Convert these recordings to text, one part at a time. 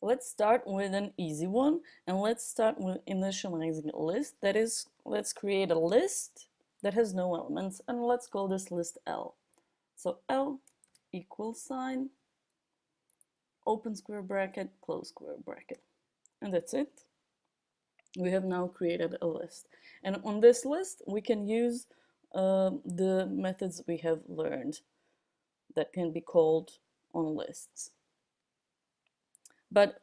Let's start with an easy one and let's start with initializing a list. That is, let's create a list that has no elements and let's call this list L. So L equals sign, open square bracket, close square bracket. And that's it. We have now created a list. And on this list, we can use uh, the methods we have learned that can be called on lists. But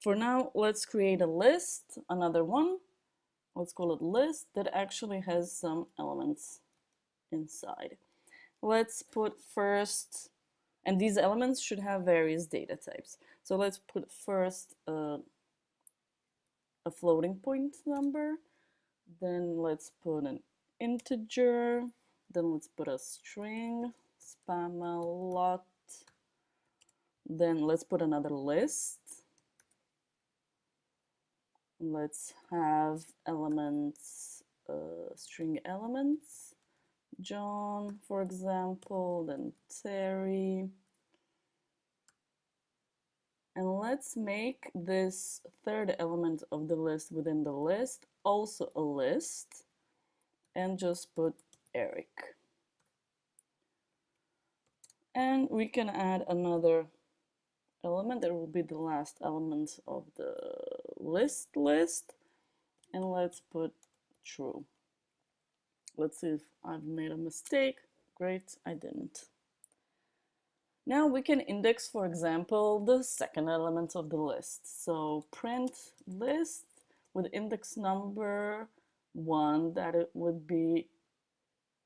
for now, let's create a list, another one. Let's call it list that actually has some elements inside. Let's put first, and these elements should have various data types. So let's put first uh, a floating point number, then let's put an integer, then let's put a string, spamalot, then let's put another list. Let's have elements, uh, string elements. John, for example, then Terry. And let's make this third element of the list within the list also a list and just put Eric. And we can add another element that will be the last element of the list list and let's put true. Let's see if I've made a mistake. Great I didn't. Now we can index for example the second element of the list. So print list with index number one that it would be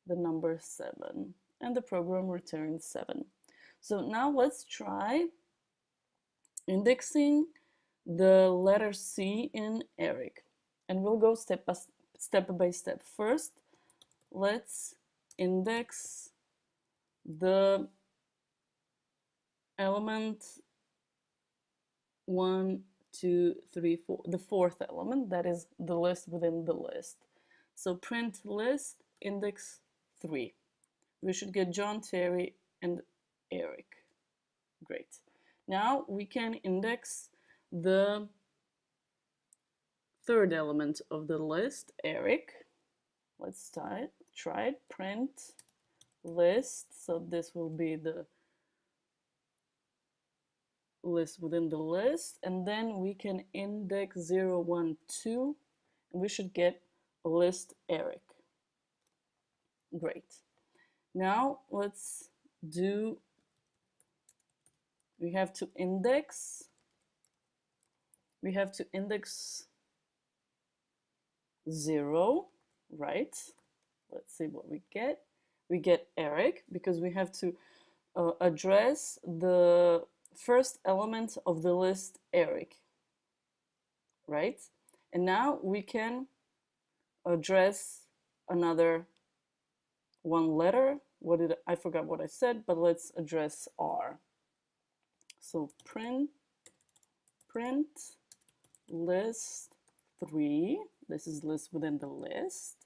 the number seven and the program returns seven. So now let's try indexing the letter C in Eric. And we'll go step by step. By step. First, let's index the element one, two, three, four, the fourth element, that is the list within the list. So print list index three. We should get John, Terry, and Eric. Great. Now we can index the third element of the list, Eric. Let's try it. Try it. Print list. So this will be the list within the list. And then we can index 0, 1, 2. And we should get list Eric. Great. Now let's do we have to index. We have to index 0 right? Let's see what we get. We get Eric because we have to uh, address the first element of the list Eric right? And now we can address another one letter. What did I forgot what I said but let's address R so print, print list three, this is list within the list.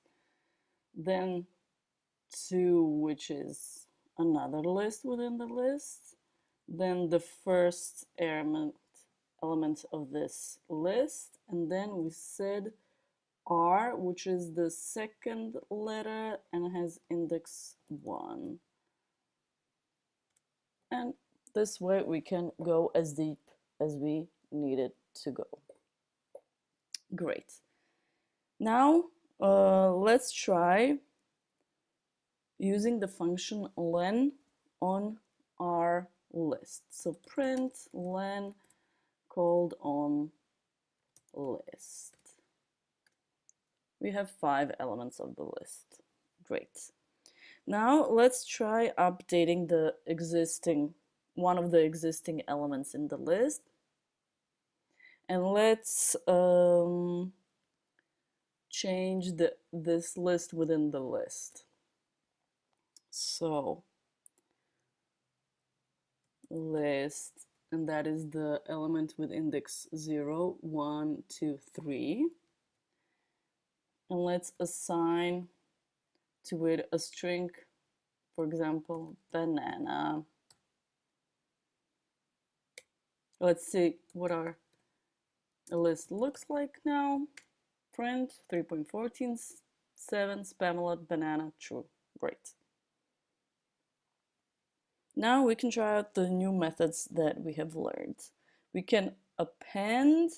Then two, which is another list within the list. Then the first element, element of this list. And then we said R, which is the second letter and has index 1. And this way we can go as deep as we needed to go. Great. Now uh, let's try using the function len on our list. So print len called on list. We have five elements of the list. Great. Now let's try updating the existing one of the existing elements in the list. And let's um, change the, this list within the list. So list, and that is the element with index 0, 1, 2, 3. And let's assign to it a string, for example, banana. Let's see what our list looks like now. Print 3.14, 7, Spamalot, banana, true. Great. Now we can try out the new methods that we have learned. We can append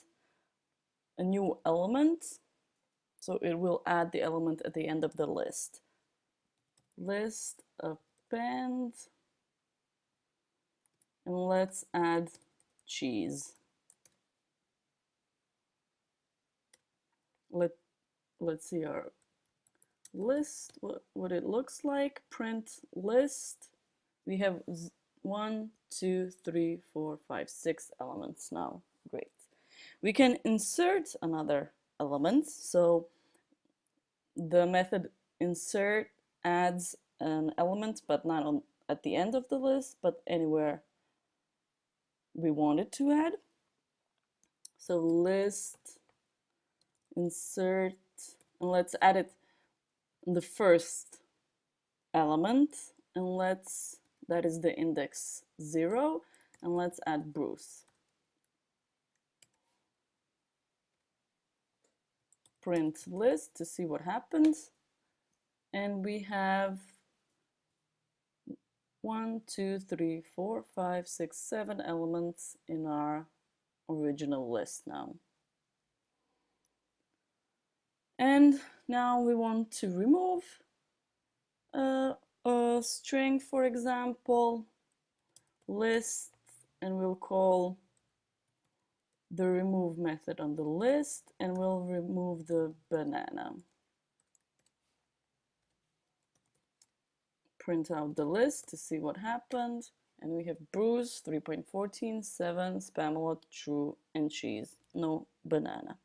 a new element, so it will add the element at the end of the list. List append, and let's add cheese. Let, let's see our list, what, what it looks like. Print list. We have one, two, three, four, five, six elements now. Great. We can insert another element. So the method insert adds an element, but not on at the end of the list, but anywhere we wanted to add. So list, insert, and let's add it the first element, and let's, that is the index zero, and let's add Bruce. Print list to see what happens. And we have one, two, three, four, five, six, seven elements in our original list now. And now we want to remove uh, a string, for example, list, and we'll call the remove method on the list, and we'll remove the banana. Print out the list to see what happened. And we have Bruce, 3.14, 7, Spamalot, True, and Cheese. No banana.